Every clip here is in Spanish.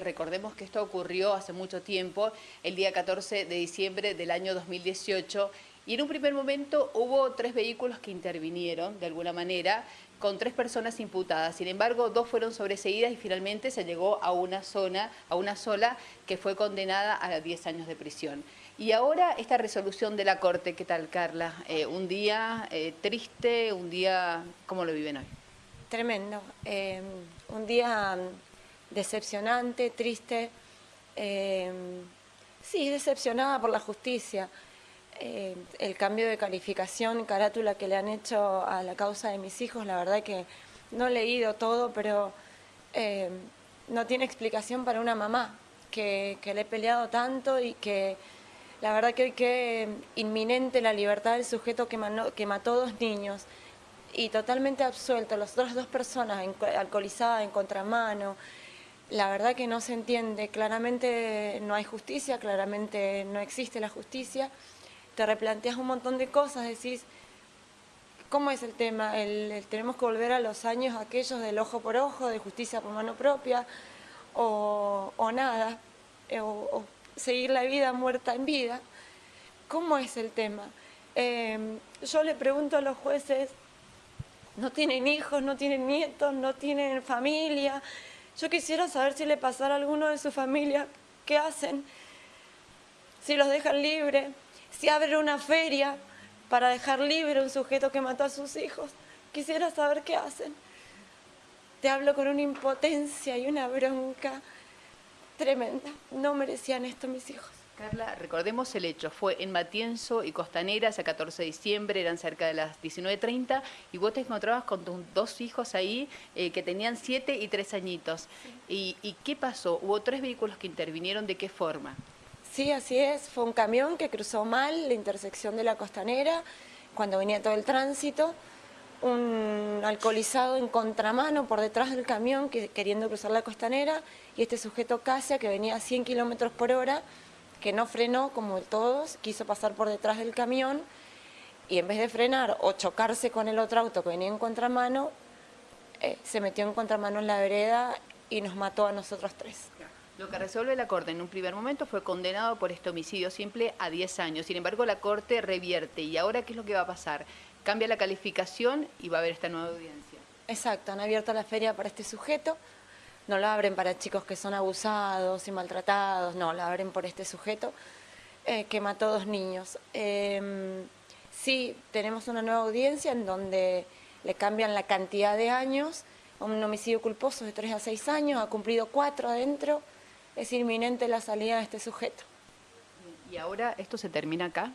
Recordemos que esto ocurrió hace mucho tiempo, el día 14 de diciembre del año 2018, y en un primer momento hubo tres vehículos que intervinieron de alguna manera con tres personas imputadas. Sin embargo, dos fueron sobreseídas y finalmente se llegó a una zona, a una sola que fue condenada a 10 años de prisión. Y ahora esta resolución de la Corte, ¿qué tal, Carla? Eh, un día eh, triste, un día, ¿cómo lo viven hoy? Tremendo. Eh, un día decepcionante, triste. Eh, sí, decepcionada por la justicia. Eh, el cambio de calificación, carátula que le han hecho a la causa de mis hijos, la verdad que no he leído todo, pero eh, no tiene explicación para una mamá que, le he peleado tanto y que la verdad que hoy que inminente la libertad del sujeto que, que mató dos niños y totalmente absuelto, las otras dos personas alcoholizadas en contramano, la verdad que no se entiende, claramente no hay justicia, claramente no existe la justicia, te replanteas un montón de cosas, decís, ¿cómo es el tema? El, ¿Tenemos que volver a los años aquellos del ojo por ojo, de justicia por mano propia, o, nada, eh, o, seguir la vida muerta en vida? ¿Cómo es el tema? Em, yo le pregunto a los jueces, no tienen hijos, no tienen nietos, no tienen familia, yo quisiera saber si le pasara a alguno de su familia, ¿qué hacen? Si los dejan libre, si abren una feria para dejar libre a un sujeto que mató a sus hijos. Quisiera saber qué hacen. Te hablo con una impotencia y una bronca tremenda. No merecían esto mis hijos. Carla, recordemos el hecho, fue en Matienzo y Costanera, ese 14 de diciembre, eran cerca de las 19.30, y vos te encontrabas con tus dos hijos ahí eh, que tenían 7 y 3 añitos. ¿Y, ¿Y qué pasó? ¿Hubo tres vehículos que intervinieron? ¿De qué forma? Sí, así es. Fue un camión que cruzó mal la intersección de la Costanera, cuando venía todo el tránsito, un alcoholizado en contramano por detrás del camión que, queriendo cruzar la Costanera, y este sujeto Casia que venía a 100 kilómetros por hora, que no frenó como todos, quiso pasar por detrás del camión y en vez de frenar o chocarse con el otro auto que venía en contramano, eh, se metió en contramano en la vereda y nos mató a nosotros tres. Lo que resuelve la Corte en un primer momento fue condenado por este homicidio simple a 10 años. Sin embargo, la Corte revierte. ¿Y ahora qué es lo que va a pasar? Cambia la calificación y va a haber esta nueva audiencia. Exacto, han abierto la feria para este sujeto no lo abren para chicos que son abusados y maltratados, no, lo abren por este sujeto eh, que mató dos niños. Em, sí, tenemos una nueva audiencia en donde le cambian la cantidad de años, un homicidio culposo de 3 a 6 años, ha cumplido 4 adentro, es inminente la salida de este sujeto. ¿Y ahora esto se termina acá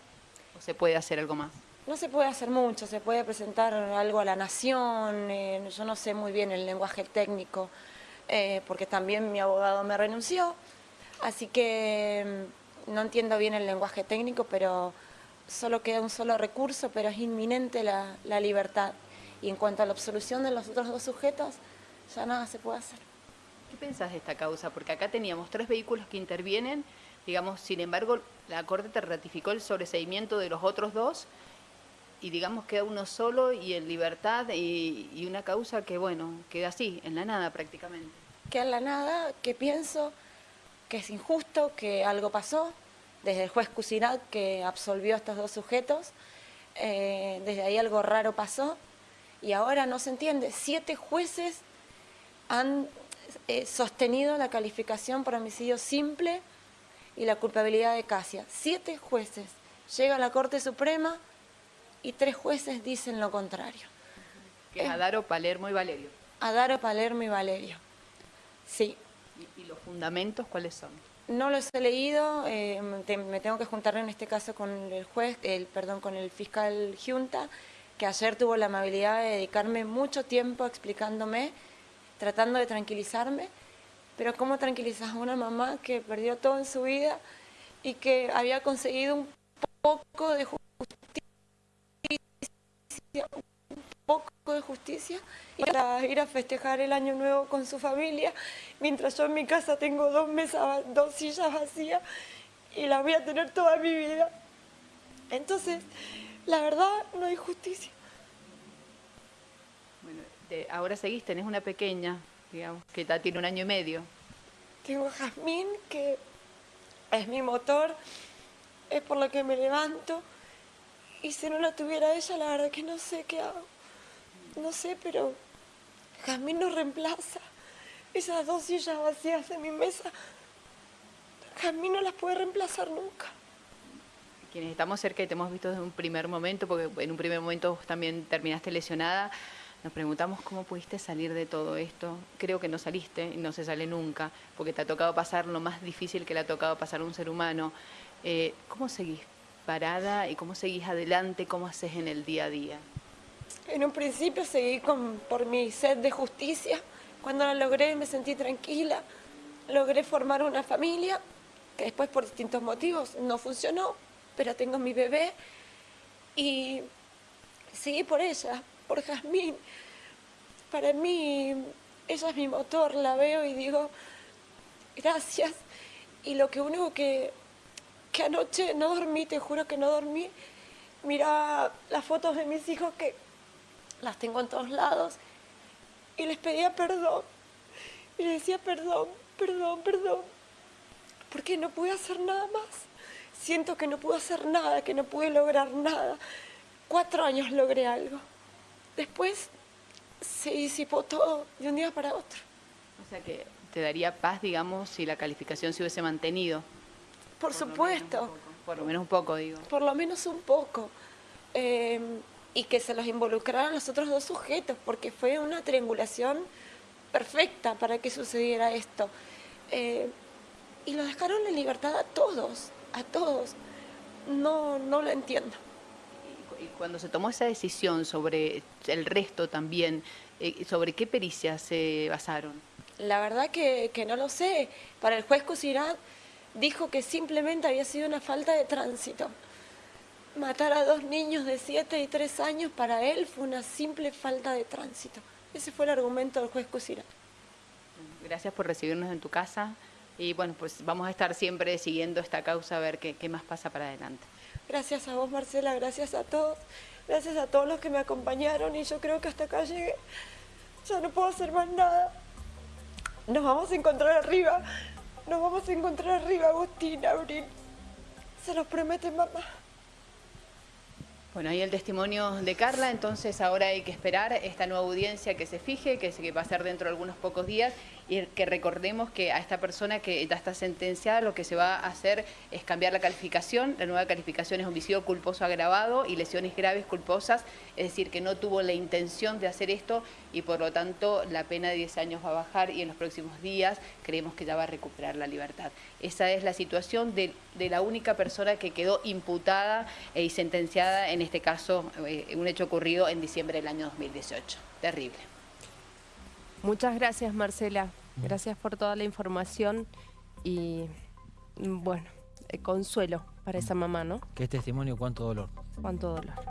o se puede hacer algo más? No se puede hacer mucho, se puede presentar algo a la nación, eh, yo no sé muy bien el lenguaje técnico, eh, porque también mi abogado me renunció, así que mm, no entiendo bien el lenguaje técnico, pero solo queda un solo recurso, pero es inminente la, la libertad. Y en cuanto a la absolución de los otros dos sujetos, ya nada se puede hacer. ¿Qué pensás de esta causa? Porque acá teníamos tres vehículos que intervienen, digamos, sin embargo, la Corte te ratificó el sobreseimiento de los otros dos y digamos queda uno solo y en libertad y, una causa que, bueno, queda así, en la nada prácticamente. Queda en la nada, que pienso que es injusto, que algo pasó, desde el juez Cusinat que absolvió a estos dos sujetos, eh, desde ahí algo raro pasó y ahora no se entiende. Siete jueces han eh, sostenido la calificación por homicidio simple y la culpabilidad de Casia. Siete jueces. Llega a la Corte Suprema y tres jueces dicen lo contrario. Que es Adaro, Palermo y Valerio. Adaro, Palermo y Valerio, sí. ¿Y, los fundamentos cuáles son? No los he leído, eh, me tengo que juntar en este caso con el juez, el, perdón, con el fiscal Junta, que ayer tuvo la amabilidad de dedicarme mucho tiempo explicándome, tratando de tranquilizarme, pero ¿cómo tranquilizas a una mamá que perdió todo en su vida y que había conseguido un poco de justicia un poco de justicia y para ir a festejar el año nuevo con su familia, mientras yo en mi casa tengo dos mesas, dos sillas vacías y las voy a tener toda mi vida. Entonces, la verdad, no hay justicia. Bueno, ahora seguís, tenés una pequeña, digamos, que tiene un año y medio. Tengo a Jazmín, que es mi motor, es por lo que me levanto. Y si no la tuviera ella, la verdad que no sé qué hago. No sé, pero Jazmín nos reemplaza. Esas dos sillas vacías de mi mesa, Jazmín no las puede reemplazar nunca. Quienes estamos cerca y te hemos visto desde un primer momento, porque en un primer momento vos también terminaste lesionada, nos preguntamos cómo pudiste salir de todo esto. Creo que no saliste no se sale nunca, porque te ha tocado pasar lo más difícil que le ha tocado pasar a un ser humano. Eh, ¿Cómo seguís parada y cómo seguís adelante? ¿Cómo haces en el día a día? En un principio seguí con, por mi sed de justicia. Cuando la logré me sentí tranquila. Logré formar una familia que después por distintos motivos no funcionó pero tengo mi bebé y seguí por ella, por Jazmín. Para mí, ella es mi motor, la veo y digo, gracias. Y lo que único que, que anoche no dormí, te juro que no dormí, mira las fotos de mis hijos que las tengo en todos lados y les pedía perdón. Y les decía perdón, perdón, perdón, porque no pude hacer nada más siento que no pude hacer nada, que no pude lograr nada. Cuatro años logré algo. Después se disipó todo de un día para otro. O sea que te daría paz, digamos, si la calificación se hubiese mantenido. Por, supuesto. por lo menos un poco, digo. Por lo menos un poco. Eh, y que se los involucraran los otros dos sujetos, porque fue una triangulación perfecta para que sucediera esto. Eh, y lo dejaron en libertad a todos a todos. No, no lo entiendo. Y cuando se tomó esa decisión sobre el resto también, eh, ¿sobre qué pericias se basaron? La verdad que, no lo sé. Para el juez Cusirat dijo que simplemente había sido una falta de tránsito. Matar a dos niños de 7 y 3 años para él fue una simple falta de tránsito. Ese fue el argumento del juez Cusirat. Gracias por recibirnos en tu casa. Y bueno, pues vamos a estar siempre siguiendo esta causa a ver qué, qué más pasa para adelante. Gracias a vos, Marcela, gracias a todos, gracias a todos los que me acompañaron y yo creo que hasta acá llegué. Ya no puedo hacer más nada. Nos vamos a encontrar arriba. Nos vamos a encontrar arriba, Agustín, Abril. Se los promete mamá. Bueno, ahí el testimonio de Carla, entonces ahora hay que esperar esta nueva audiencia que se fije, que, va a ser dentro de algunos pocos días y que recordemos que a esta persona que ya está sentenciada lo que se va a hacer es cambiar la calificación, la nueva calificación es homicidio culposo agravado y lesiones graves culposas, es decir, que no tuvo la intención de hacer esto y por lo tanto la pena de 10 años va a bajar y en los próximos días creemos que ya va a recuperar la libertad. Esa es la situación de, la única persona que quedó imputada y sentenciada, en este caso, eh, un hecho ocurrido en diciembre del año 2018. Terrible. Muchas gracias, Marcela. Gracias por toda la información y, bueno, eh, consuelo para esa mamá, ¿no? Qué testimonio, cuánto dolor. Cuánto dolor.